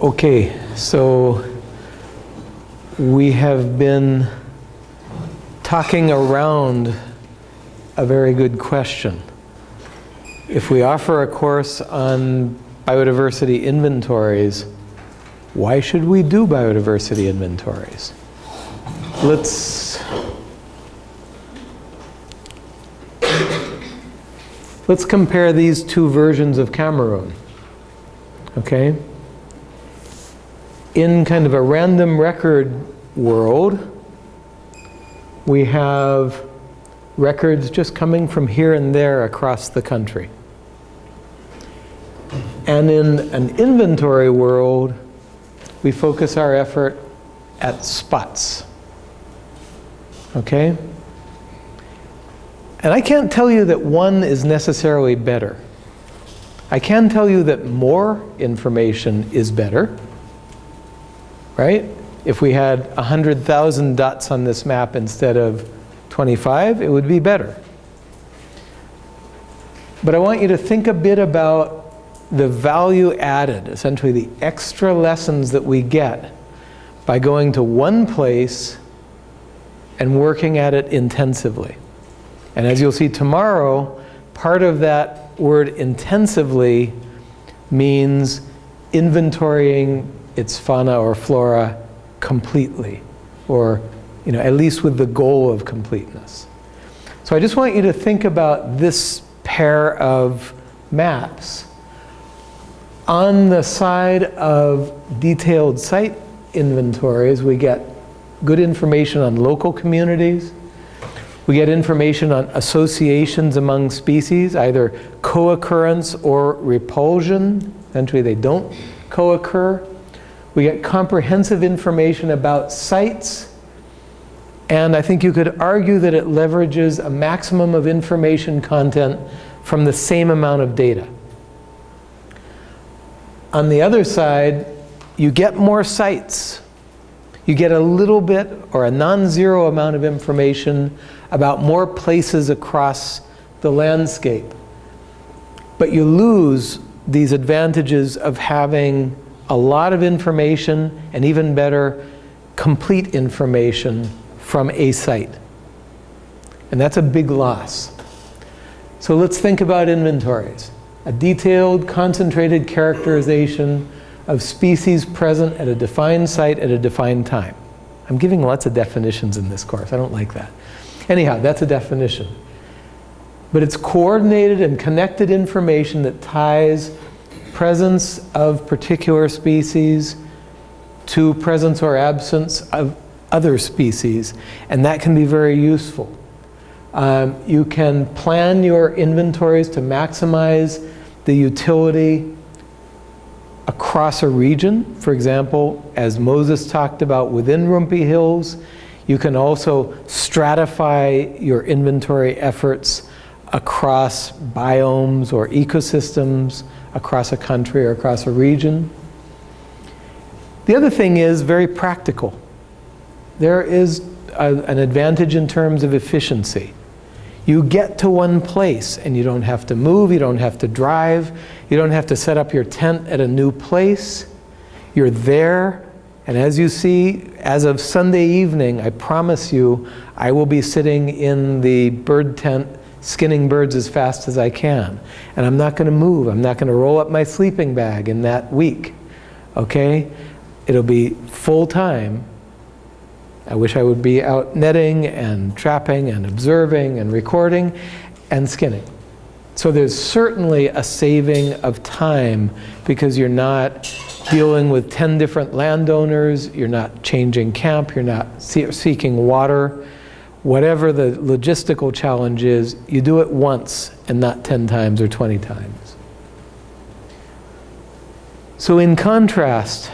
Okay, so we have been talking around a very good question. If we offer a course on biodiversity inventories, why should we do biodiversity inventories? Let's let's compare these two versions of Cameroon. Okay? In kind of a random record world, we have records just coming from here and there across the country. And in an inventory world, we focus our effort at spots. Okay? And I can't tell you that one is necessarily better. I can tell you that more information is better, right? If we had 100,000 dots on this map instead of 25, it would be better. But I want you to think a bit about the value added, essentially the extra lessons that we get by going to one place and working at it intensively. And as you'll see tomorrow, part of that word intensively means inventorying its fauna or flora completely, or you know, at least with the goal of completeness. So I just want you to think about this pair of maps on the side of detailed site inventories, we get good information on local communities. We get information on associations among species, either co-occurrence or repulsion. Eventually they don't co-occur. We get comprehensive information about sites. And I think you could argue that it leverages a maximum of information content from the same amount of data. On the other side, you get more sites. You get a little bit or a non-zero amount of information about more places across the landscape. But you lose these advantages of having a lot of information and even better, complete information from a site. And that's a big loss. So let's think about inventories a detailed, concentrated characterization of species present at a defined site at a defined time. I'm giving lots of definitions in this course. I don't like that. Anyhow, that's a definition. But it's coordinated and connected information that ties presence of particular species to presence or absence of other species. And that can be very useful. Um, you can plan your inventories to maximize the utility across a region. For example, as Moses talked about within Rumpi Hills, you can also stratify your inventory efforts across biomes or ecosystems, across a country or across a region. The other thing is very practical. There is a, an advantage in terms of efficiency. You get to one place and you don't have to move, you don't have to drive, you don't have to set up your tent at a new place. You're there, and as you see, as of Sunday evening, I promise you, I will be sitting in the bird tent skinning birds as fast as I can. And I'm not going to move. I'm not going to roll up my sleeping bag in that week. Okay? It'll be full time I wish I would be out netting and trapping and observing and recording and skinning. So there's certainly a saving of time because you're not dealing with 10 different landowners, you're not changing camp, you're not seeking water. Whatever the logistical challenge is, you do it once and not 10 times or 20 times. So in contrast,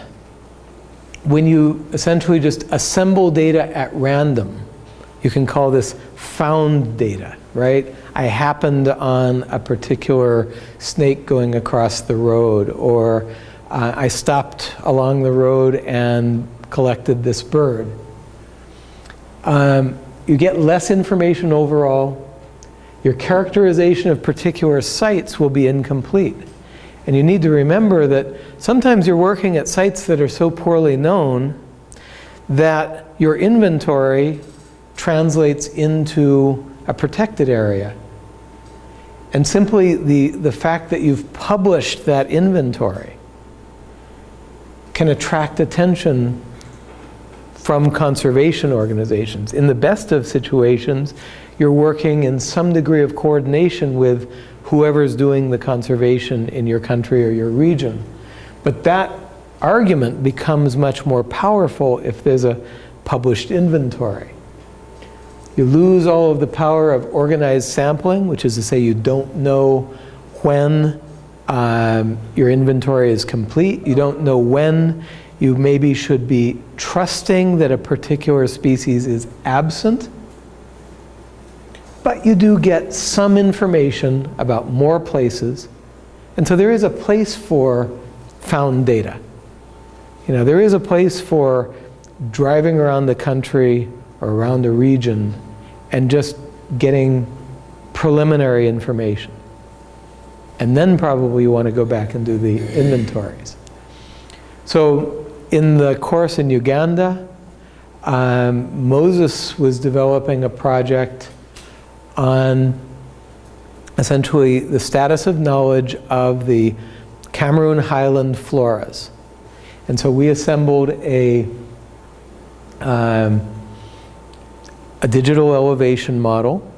when you essentially just assemble data at random, you can call this found data, right? I happened on a particular snake going across the road, or uh, I stopped along the road and collected this bird. Um, you get less information overall. Your characterization of particular sites will be incomplete. And you need to remember that sometimes you're working at sites that are so poorly known that your inventory translates into a protected area. And simply the, the fact that you've published that inventory can attract attention from conservation organizations. In the best of situations, you're working in some degree of coordination with whoever's doing the conservation in your country or your region. But that argument becomes much more powerful if there's a published inventory. You lose all of the power of organized sampling, which is to say you don't know when um, your inventory is complete. You don't know when you maybe should be trusting that a particular species is absent but you do get some information about more places. And so there is a place for found data. You know, there is a place for driving around the country or around a region and just getting preliminary information. And then probably you want to go back and do the inventories. So in the course in Uganda, um, Moses was developing a project on essentially the status of knowledge of the Cameroon highland floras. And so we assembled a, um, a digital elevation model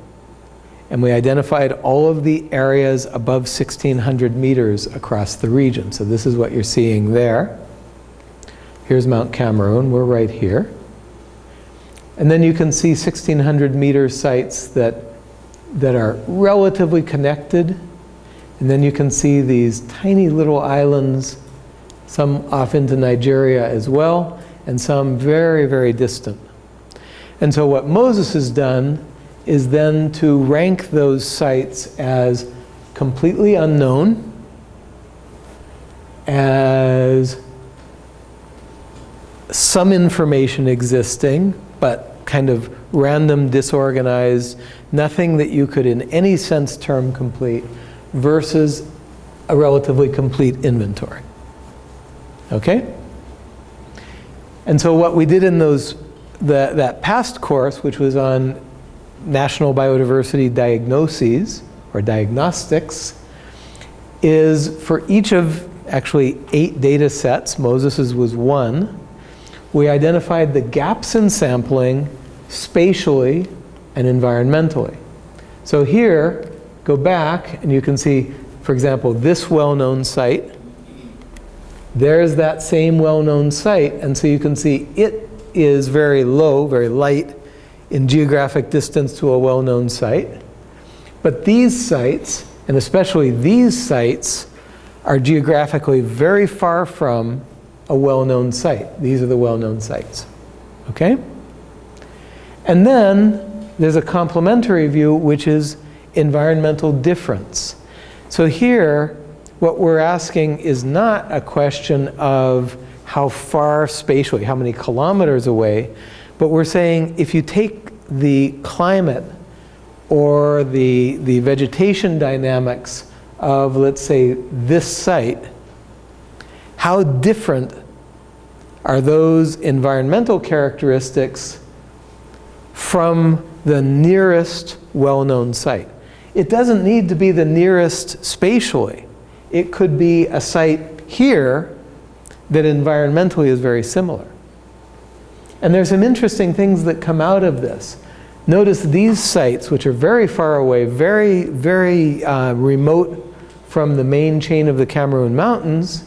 and we identified all of the areas above 1600 meters across the region. So this is what you're seeing there. Here's Mount Cameroon, we're right here. And then you can see 1600 meter sites that that are relatively connected. And then you can see these tiny little islands, some off into Nigeria as well, and some very, very distant. And so what Moses has done is then to rank those sites as completely unknown, as some information existing, but kind of random, disorganized, nothing that you could in any sense term complete, versus a relatively complete inventory. Okay? And so what we did in those, the, that past course, which was on national biodiversity diagnoses, or diagnostics, is for each of actually eight data sets, Moses's was one, we identified the gaps in sampling spatially and environmentally. So here, go back and you can see, for example, this well-known site. There's that same well-known site, and so you can see it is very low, very light in geographic distance to a well-known site. But these sites, and especially these sites, are geographically very far from a well-known site. These are the well-known sites. Okay? And then there's a complementary view, which is environmental difference. So here, what we're asking is not a question of how far spatially, how many kilometers away, but we're saying if you take the climate or the, the vegetation dynamics of, let's say, this site, how different are those environmental characteristics from the nearest well-known site. It doesn't need to be the nearest spatially. It could be a site here that environmentally is very similar. And there's some interesting things that come out of this. Notice these sites, which are very far away, very, very uh, remote from the main chain of the Cameroon Mountains,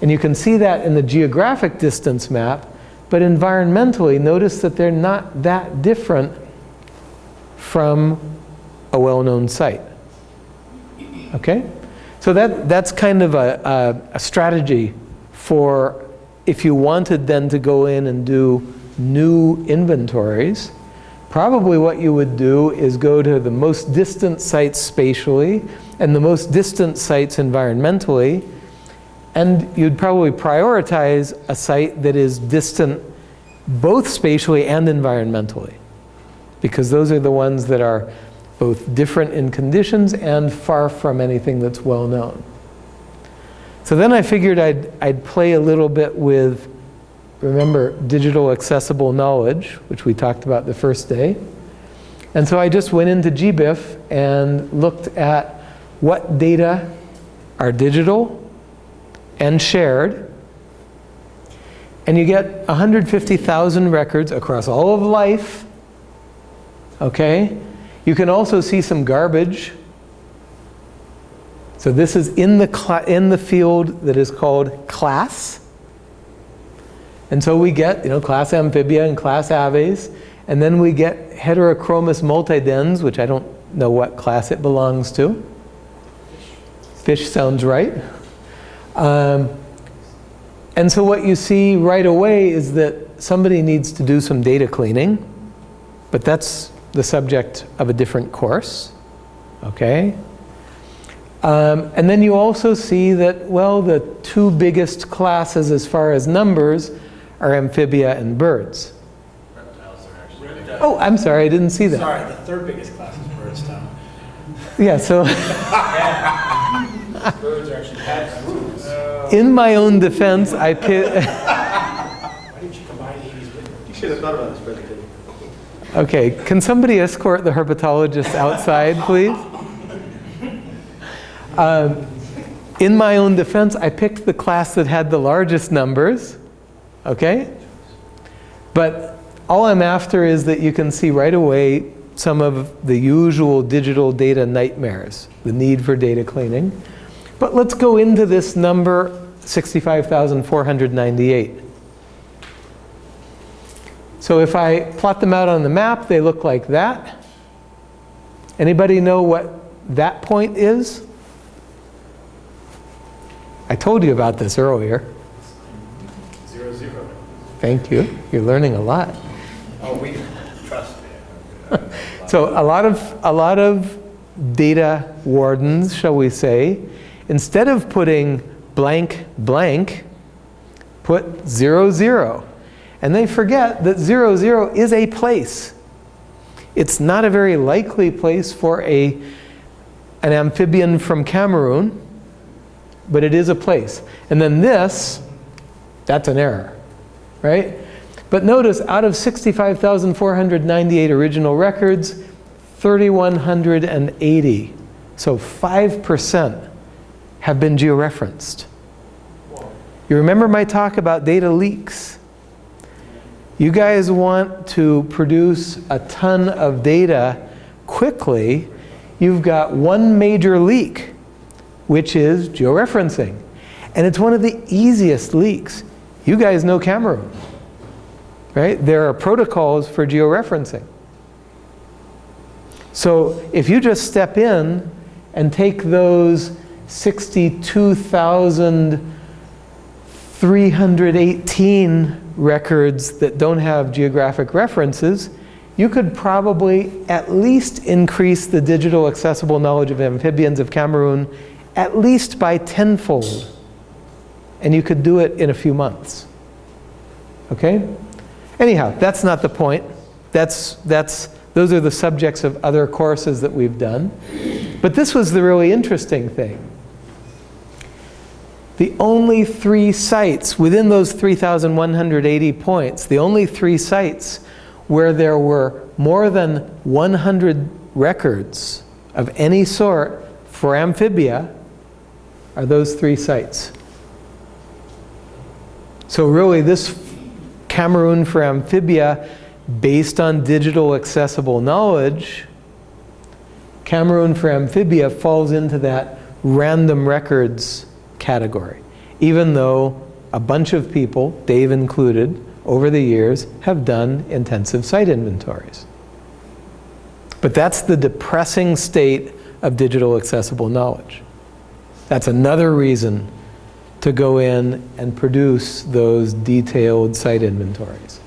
and you can see that in the geographic distance map, but environmentally, notice that they're not that different from a well-known site. Okay? So that, that's kind of a, a, a strategy for if you wanted then to go in and do new inventories, probably what you would do is go to the most distant sites spatially and the most distant sites environmentally and you'd probably prioritize a site that is distant both spatially and environmentally. Because those are the ones that are both different in conditions and far from anything that's well known. So then I figured I'd, I'd play a little bit with, remember, digital accessible knowledge, which we talked about the first day. And so I just went into GBIF and looked at what data are digital and shared. And you get 150,000 records across all of life. Okay? You can also see some garbage. So this is in the, in the field that is called class. And so we get, you know, class amphibia and class aves. And then we get heterochromis multidens, which I don't know what class it belongs to. Fish sounds right. Um, and so what you see right away is that somebody needs to do some data cleaning, but that's the subject of a different course, okay? Um, and then you also see that, well, the two biggest classes as far as numbers are amphibia and birds. Oh, I'm sorry, I didn't see that. Sorry, the third biggest class is birds, Tom. Yeah, so in my own defense, I pi- you combine 80s with You should have thought about this, Brendan. Okay, can somebody escort the herpetologist outside, please? Um, in my own defense, I picked the class that had the largest numbers, okay? But all I'm after is that you can see right away some of the usual digital data nightmares, the need for data cleaning. But let's go into this number, 65,498. So if I plot them out on the map, they look like that. Anybody know what that point is? I told you about this earlier. zero zero. Thank you. You're learning a lot. Oh, we trust. So a lot of, a lot of data wardens, shall we say, instead of putting blank blank, put zero zero. And they forget that zero zero is a place. It's not a very likely place for a, an amphibian from Cameroon, but it is a place. And then this, that's an error, right? But notice, out of 65,498 original records, 3,180, so 5% have been georeferenced. You remember my talk about data leaks? You guys want to produce a ton of data quickly, you've got one major leak, which is georeferencing. And it's one of the easiest leaks. You guys know Cameroon, right? There are protocols for georeferencing. So if you just step in and take those 62,318 records that don't have geographic references, you could probably at least increase the digital accessible knowledge of amphibians of Cameroon at least by tenfold. And you could do it in a few months. Okay? Anyhow, that's not the point. That's, that's, those are the subjects of other courses that we've done. But this was the really interesting thing. The only three sites within those 3,180 points, the only three sites where there were more than 100 records of any sort for amphibia are those three sites. So really this Cameroon for amphibia based on digital accessible knowledge, Cameroon for amphibia falls into that random records category, even though a bunch of people, Dave included, over the years have done intensive site inventories. But that's the depressing state of digital accessible knowledge. That's another reason to go in and produce those detailed site inventories.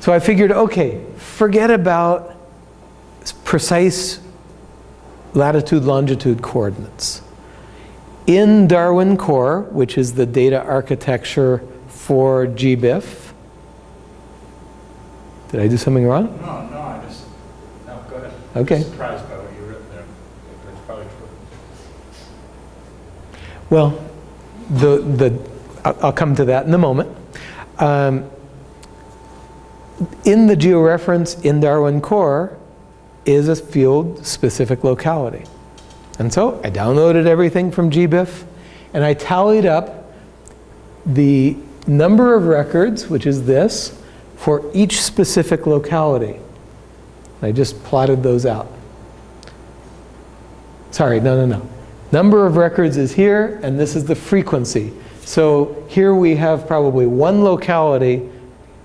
So I figured, okay, forget about precise latitude, longitude coordinates. In Darwin Core, which is the data architecture for GBIF, did I do something wrong? No, no, I just, no, go ahead. Okay. I'm surprised by what you wrote there, it's probably true. Well, the, the, I'll I'll come to that in a moment. Um, In the georeference in Darwin Core is a field-specific locality. And so I downloaded everything from GBIF, and I tallied up the number of records, which is this, for each specific locality. I just plotted those out. Sorry, no, no, no. Number of records is here, and this is the frequency. So here we have probably one locality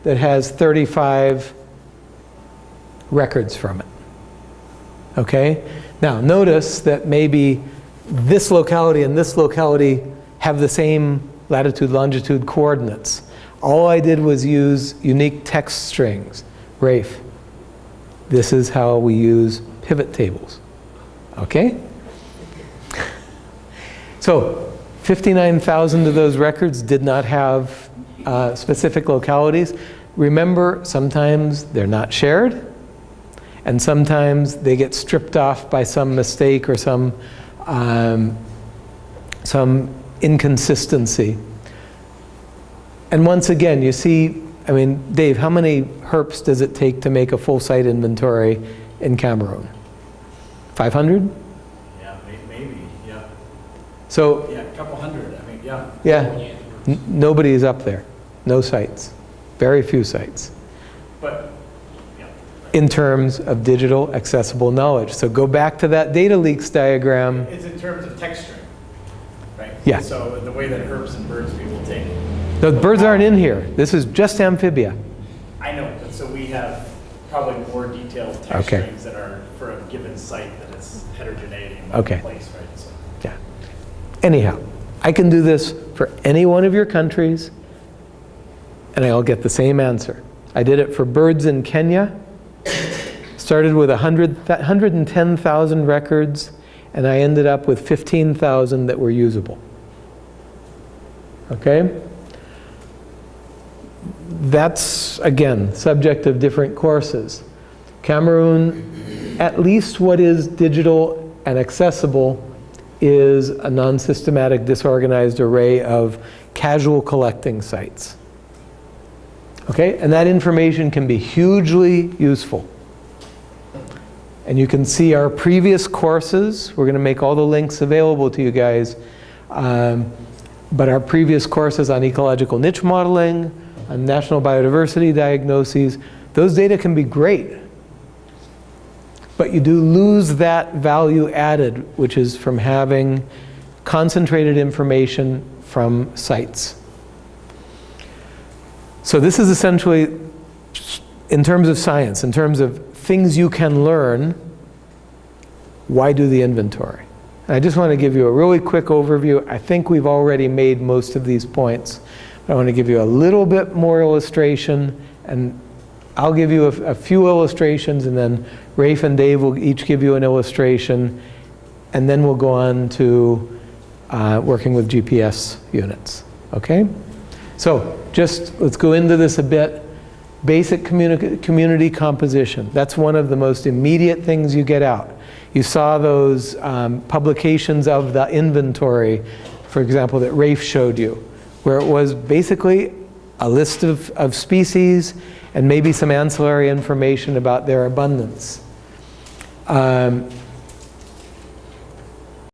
that has 35 records from it. Okay? Now, notice that maybe this locality and this locality have the same latitude, longitude coordinates. All I did was use unique text strings. Rafe, this is how we use pivot tables. Okay? So 59,000 of those records did not have uh, specific localities. Remember, sometimes they're not shared, and sometimes they get stripped off by some mistake or some, um, some inconsistency. And once again, you see, I mean, Dave, how many herps does it take to make a full site inventory in Cameroon? 500? Yeah, may- maybe, yeah. So Yeah, a couple hundred, I mean, yeah. Yeah. Nobody is up there. No sites. Very few sites But. In terms of digital accessible knowledge. So go back to that data leaks diagram. It's in terms of texture, right? Yeah. So the way that herps and birds people take. The birds aren't in here. This is just amphibia. I know, but so we have probably more detailed Okay. that are for a given site that it's heterogeneity in Okay. place, right? So Yeah. Anyhow, I can do this for any one of your countries, and I'll get the same answer. I did it for birds in Kenya. Started with 100, 110,000 records, and I ended up with 15,000 that were usable. Okay? That's, again, subject of different courses. Cameroon, at least what is digital and accessible is a non-systematic, disorganized array of casual collecting sites. Okay, and that information can be hugely useful. And you can see our previous courses. We're going to make all the links available to you guys. Um, but our previous courses on ecological niche modeling, on national biodiversity diagnoses, those data can be great. But you do lose that value added, which is from having concentrated information from sites. So this is essentially, in terms of science, in terms of things you can learn, why do the inventory? And I just want to give you a really quick overview. I think we've already made most of these points. I want to give you a little bit more illustration, and I'll give you a, a few illustrations, and then Rafe and Dave will each give you an illustration, and then we'll go on to uh, working with GPS units. Okay? So just let's go into this a bit. Basic communi- community composition. That's one of the most immediate things you get out. You saw those um, publications of the inventory, for example, that Rafe showed you, where it was basically a list of, of species and maybe some ancillary information about their abundance. Um,